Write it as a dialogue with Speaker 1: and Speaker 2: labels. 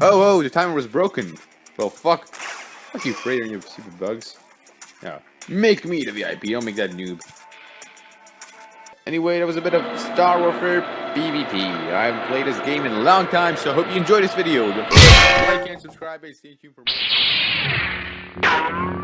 Speaker 1: Oh, oh, the timer was broken. Well, fuck. Fuck you, Freighter, and your stupid bugs. Yeah. Make me the VIP, don't make that noob. Anyway, that was a bit of Star Warfare PvP. I haven't played this game in a long time, so I hope you enjoyed this video. Like and subscribe and stay tuned for more.